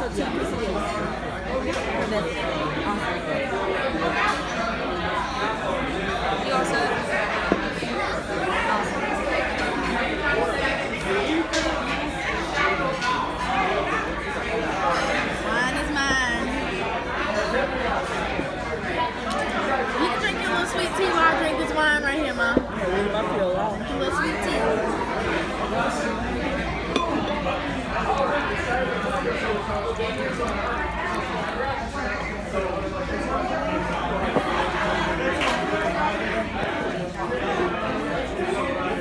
so two quesadillas. And that's You also. Mine is mine. You can drink your little sweet tea while I drink this wine right here, Mom. I feel loud. A little sweet tea.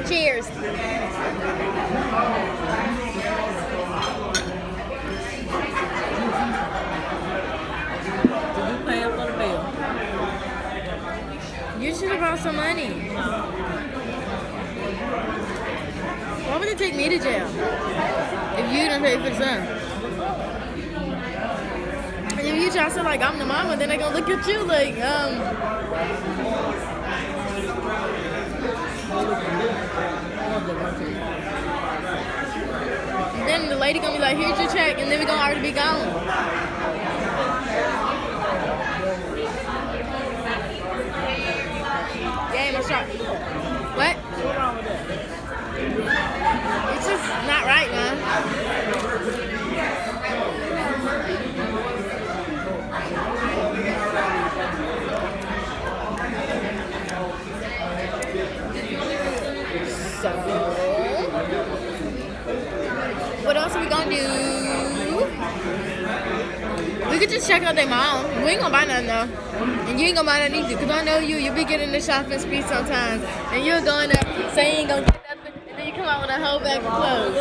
Cheers. Did you pay up for the bill? Some money. Why would they take me to jail? If you don't pay for the. And if you try to like I'm the mama, then they gonna look at you like, um, then the lady gonna be like, here's your check, and then we gonna already be gone. Game, I'm sorry. What? What's wrong with that? It's just not right, man. So, what else are we gonna do? We could just check out their mom. We ain't gonna buy nothing though. And you ain't gonna buy nothing either. Cause I know you, you be getting the shopping spree sometimes. And you're going up, say you ain't gonna get nothing. And then you come out with a whole bag of clothes.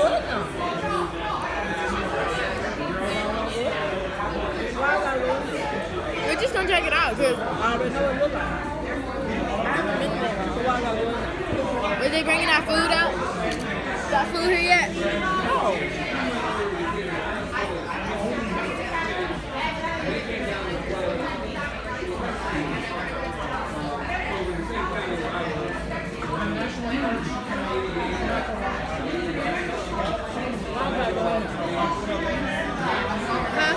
Why I gotta go? We're just gonna check it out. Cause I already know what it look like. I haven't been there, so why I gotta go in there? Is they bringing our food out? Got food here yet? No. Huh?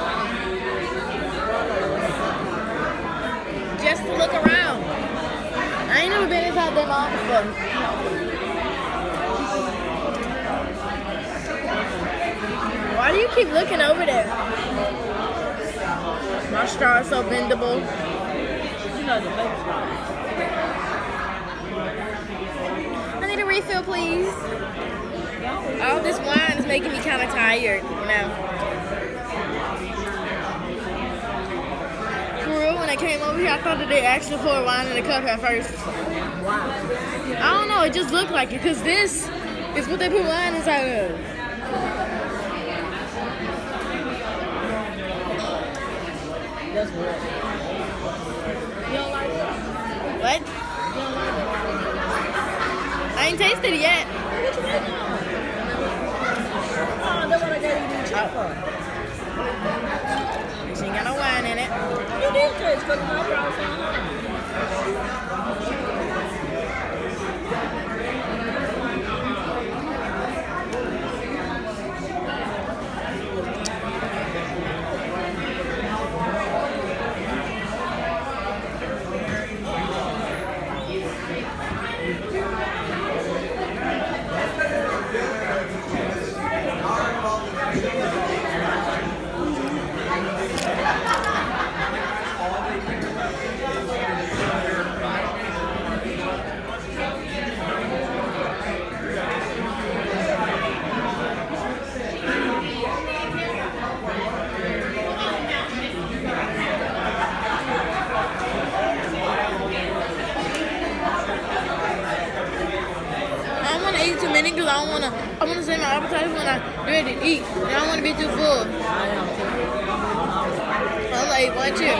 Just to look around. I ain't never been inside their mom before. Why do you keep looking over there? My straw is so bendable. You know the baby straw. I need a refill, please. All oh, this wine is making me kind of tired, you know. For I came over here, I thought that they actually poured wine in the cup at first. I don't know, it just looked like it, because this is what they put wine inside of. That's what. You don't like it? What? I ain't tasted it yet. What you waiting on? Oh, that's what I gave you the check oh. for. Hãy subscribe cho kênh Ghiền Mì Gõ Để không bỏ lỡ những video hấp dẫn I to. I want to save my appetite when I'm ready to eat. And I don't want to be too full. I. I'm like, one chip.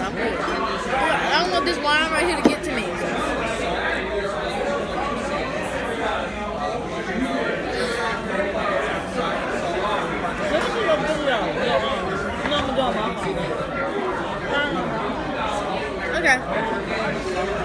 I'm good. I don't want this wine right here to get to me. Let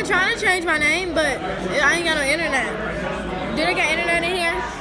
been trying to change my name, but I ain't got no internet. Did I get internet in here?